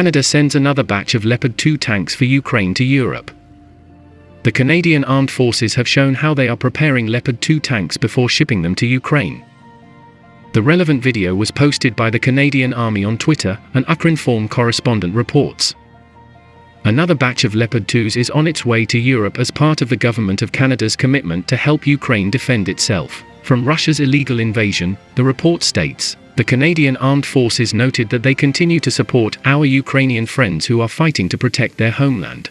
Canada sends another batch of Leopard 2 tanks for Ukraine to Europe. The Canadian Armed Forces have shown how they are preparing Leopard 2 tanks before shipping them to Ukraine. The relevant video was posted by the Canadian Army on Twitter, and Ukrinform correspondent reports. Another batch of Leopard 2s is on its way to Europe as part of the Government of Canada's commitment to help Ukraine defend itself from Russia's illegal invasion, the report states. The Canadian Armed Forces noted that they continue to support our Ukrainian friends who are fighting to protect their homeland.